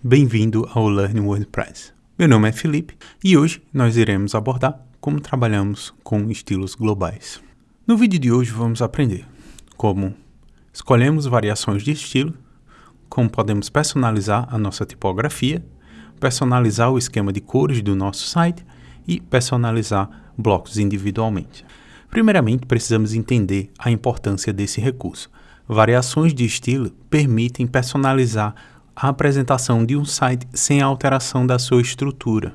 Bem-vindo ao Learn WordPress. Meu nome é Felipe e hoje nós iremos abordar como trabalhamos com estilos globais. No vídeo de hoje vamos aprender como escolhemos variações de estilo, como podemos personalizar a nossa tipografia, personalizar o esquema de cores do nosso site e personalizar blocos individualmente. Primeiramente, precisamos entender a importância desse recurso. Variações de estilo permitem personalizar a apresentação de um site sem alteração da sua estrutura.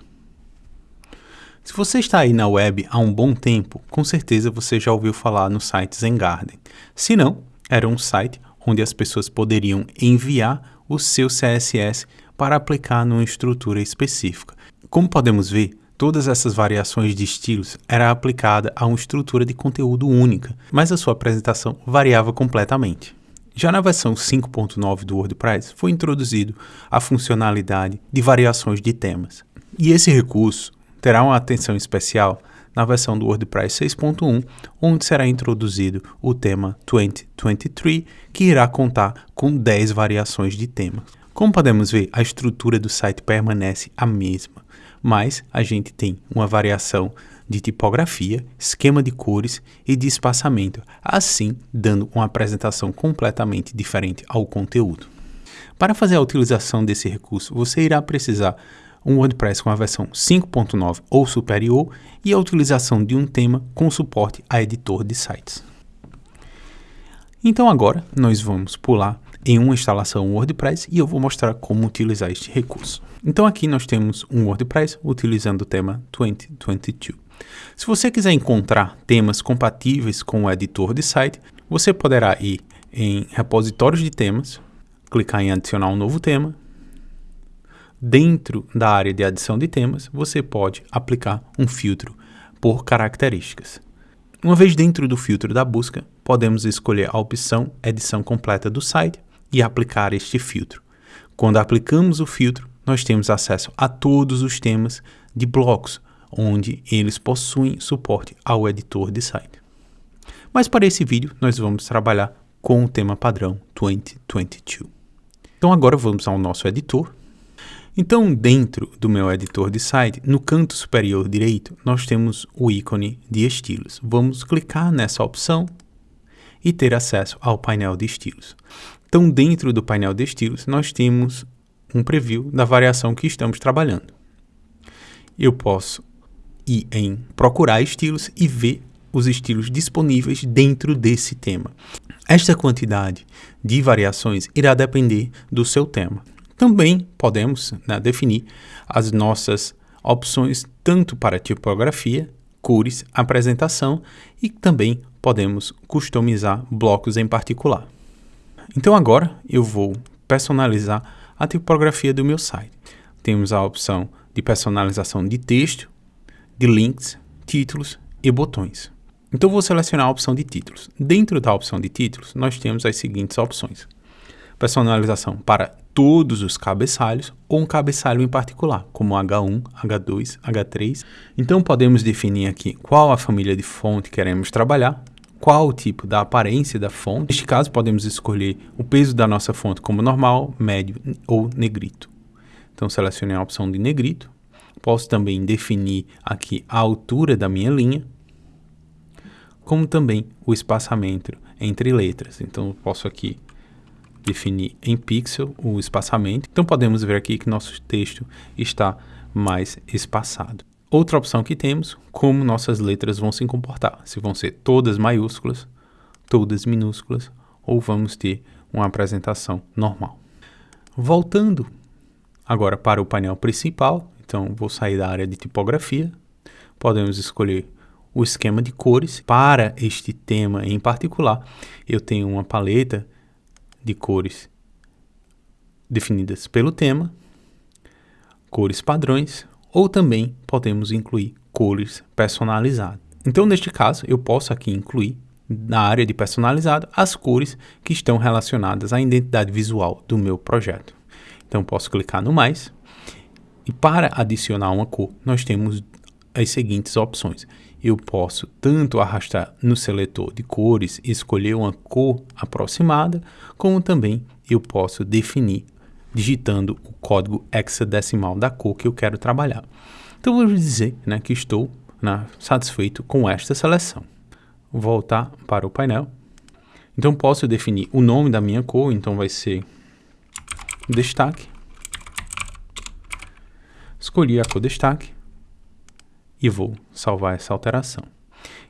Se você está aí na web há um bom tempo, com certeza você já ouviu falar no site Zengarden. Se não, era um site onde as pessoas poderiam enviar o seu CSS para aplicar numa estrutura específica. Como podemos ver, todas essas variações de estilos era aplicada a uma estrutura de conteúdo única, mas a sua apresentação variava completamente. Já na versão 5.9 do WordPress foi introduzido a funcionalidade de variações de temas. E esse recurso terá uma atenção especial na versão do WordPress 6.1, onde será introduzido o tema 2023, que irá contar com 10 variações de temas. Como podemos ver, a estrutura do site permanece a mesma, mas a gente tem uma variação de tipografia, esquema de cores e de espaçamento, assim dando uma apresentação completamente diferente ao conteúdo. Para fazer a utilização desse recurso, você irá precisar um WordPress com a versão 5.9 ou superior e a utilização de um tema com suporte a editor de sites. Então agora nós vamos pular em uma instalação WordPress e eu vou mostrar como utilizar este recurso. Então aqui nós temos um WordPress utilizando o tema 2022. Se você quiser encontrar temas compatíveis com o editor de site, você poderá ir em repositórios de temas, clicar em adicionar um novo tema. Dentro da área de adição de temas, você pode aplicar um filtro por características. Uma vez dentro do filtro da busca, podemos escolher a opção edição completa do site e aplicar este filtro. Quando aplicamos o filtro, nós temos acesso a todos os temas de blocos, onde eles possuem suporte ao editor de site. Mas para esse vídeo, nós vamos trabalhar com o tema padrão 2022. Então agora vamos ao nosso editor. Então dentro do meu editor de site, no canto superior direito, nós temos o ícone de estilos. Vamos clicar nessa opção e ter acesso ao painel de estilos. Então dentro do painel de estilos, nós temos um preview da variação que estamos trabalhando. Eu posso ir em procurar estilos e ver os estilos disponíveis dentro desse tema. Esta quantidade de variações irá depender do seu tema. Também podemos né, definir as nossas opções tanto para tipografia, cores, apresentação e também podemos customizar blocos em particular. Então agora eu vou personalizar a tipografia do meu site. Temos a opção de personalização de texto, de links, títulos e botões. Então vou selecionar a opção de títulos. Dentro da opção de títulos, nós temos as seguintes opções. Personalização para todos os cabeçalhos ou um cabeçalho em particular, como H1, H2, H3. Então podemos definir aqui qual a família de fonte queremos trabalhar, qual o tipo da aparência da fonte. Neste caso, podemos escolher o peso da nossa fonte como normal, médio ou negrito. Então selecionei a opção de negrito Posso também definir aqui a altura da minha linha, como também o espaçamento entre letras. Então, posso aqui definir em pixel o espaçamento. Então, podemos ver aqui que nosso texto está mais espaçado. Outra opção que temos, como nossas letras vão se comportar. Se vão ser todas maiúsculas, todas minúsculas, ou vamos ter uma apresentação normal. Voltando agora para o painel principal, então, vou sair da área de tipografia. Podemos escolher o esquema de cores. Para este tema em particular, eu tenho uma paleta de cores definidas pelo tema, cores padrões, ou também podemos incluir cores personalizadas. Então, neste caso, eu posso aqui incluir na área de personalizado as cores que estão relacionadas à identidade visual do meu projeto. Então, posso clicar no mais e para adicionar uma cor, nós temos as seguintes opções. Eu posso tanto arrastar no seletor de cores e escolher uma cor aproximada, como também eu posso definir digitando o código hexadecimal da cor que eu quero trabalhar. Então vamos dizer né, que estou né, satisfeito com esta seleção. Voltar para o painel. Então posso definir o nome da minha cor, então vai ser destaque. Escolhi a cor destaque e vou salvar essa alteração.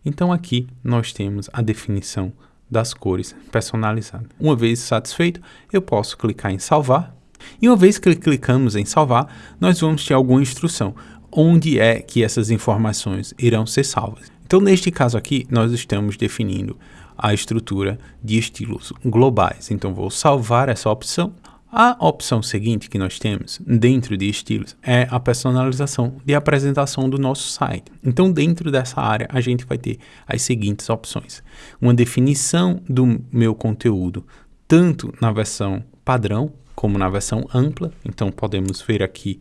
Então aqui nós temos a definição das cores personalizada. Uma vez satisfeito, eu posso clicar em salvar. E uma vez que clicamos em salvar, nós vamos ter alguma instrução onde é que essas informações irão ser salvas. Então, neste caso aqui, nós estamos definindo a estrutura de estilos globais. Então, vou salvar essa opção a opção seguinte que nós temos dentro de estilos é a personalização de apresentação do nosso site. Então, dentro dessa área, a gente vai ter as seguintes opções: uma definição do meu conteúdo, tanto na versão padrão como na versão ampla. Então, podemos ver aqui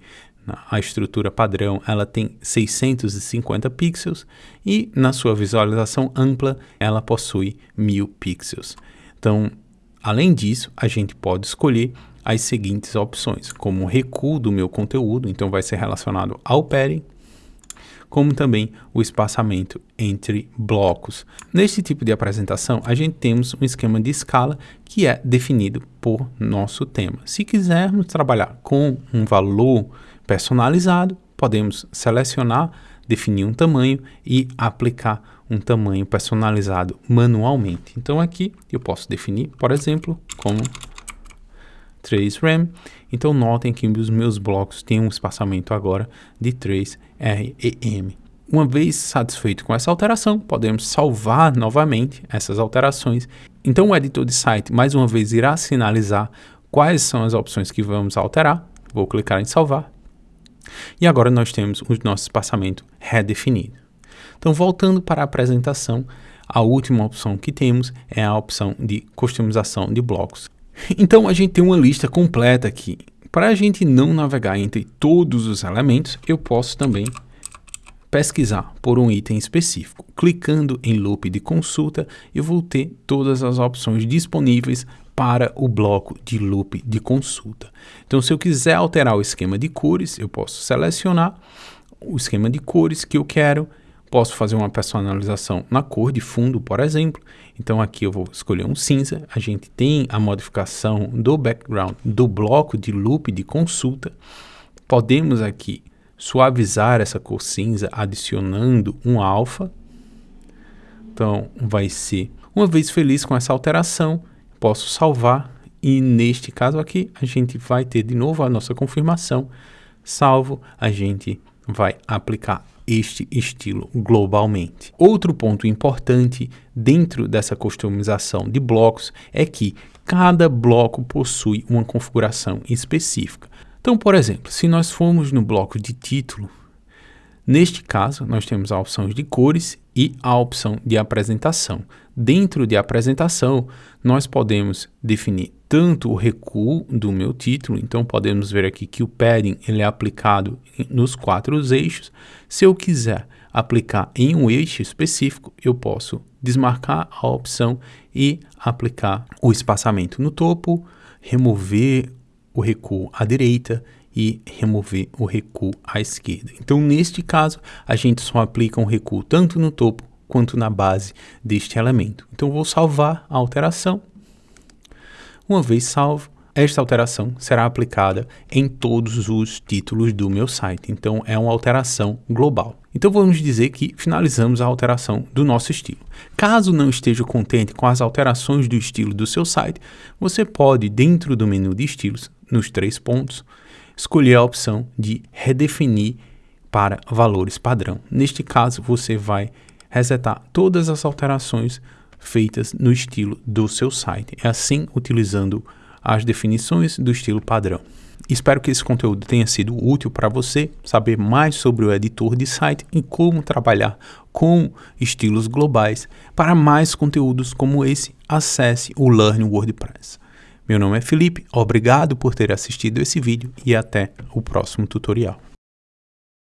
a estrutura padrão ela tem 650 pixels e na sua visualização ampla ela possui 1000 pixels. Então, além disso, a gente pode escolher as seguintes opções, como recuo do meu conteúdo, então vai ser relacionado ao padding, como também o espaçamento entre blocos. Neste tipo de apresentação, a gente temos um esquema de escala que é definido por nosso tema. Se quisermos trabalhar com um valor personalizado, podemos selecionar, definir um tamanho e aplicar um tamanho personalizado manualmente. Então aqui eu posso definir, por exemplo, como 3 RAM. Então notem que os meus blocos têm um espaçamento agora de 3 REM. Uma vez satisfeito com essa alteração, podemos salvar novamente essas alterações. Então o editor de site mais uma vez irá sinalizar quais são as opções que vamos alterar. Vou clicar em salvar. E agora nós temos o nosso espaçamento redefinido. Então voltando para a apresentação, a última opção que temos é a opção de customização de blocos. Então a gente tem uma lista completa aqui. Para a gente não navegar entre todos os elementos, eu posso também pesquisar por um item específico. Clicando em loop de consulta, eu vou ter todas as opções disponíveis para o bloco de loop de consulta. Então, se eu quiser alterar o esquema de cores, eu posso selecionar o esquema de cores que eu quero Posso fazer uma personalização na cor de fundo, por exemplo. Então aqui eu vou escolher um cinza. A gente tem a modificação do background do bloco de loop de consulta. Podemos aqui suavizar essa cor cinza adicionando um alfa. Então vai ser, uma vez feliz com essa alteração, posso salvar e neste caso aqui a gente vai ter de novo a nossa confirmação. Salvo, a gente vai aplicar este estilo globalmente. Outro ponto importante dentro dessa customização de blocos é que cada bloco possui uma configuração específica. Então, por exemplo, se nós formos no bloco de título, neste caso nós temos a opção de cores e a opção de apresentação. Dentro de apresentação, nós podemos definir tanto o recuo do meu título, então podemos ver aqui que o padding ele é aplicado nos quatro eixos. Se eu quiser aplicar em um eixo específico, eu posso desmarcar a opção e aplicar o espaçamento no topo, remover o recuo à direita e remover o recuo à esquerda. Então, neste caso, a gente só aplica um recuo tanto no topo quanto na base deste elemento. Então, vou salvar a alteração uma vez salvo, esta alteração será aplicada em todos os títulos do meu site, então é uma alteração global. Então vamos dizer que finalizamos a alteração do nosso estilo. Caso não esteja contente com as alterações do estilo do seu site, você pode, dentro do menu de estilos, nos três pontos, escolher a opção de redefinir para valores padrão. Neste caso, você vai resetar todas as alterações feitas no estilo do seu site, é assim utilizando as definições do estilo padrão. Espero que esse conteúdo tenha sido útil para você saber mais sobre o editor de site e como trabalhar com estilos globais. Para mais conteúdos como esse, acesse o Learn WordPress. Meu nome é Felipe, obrigado por ter assistido esse vídeo e até o próximo tutorial.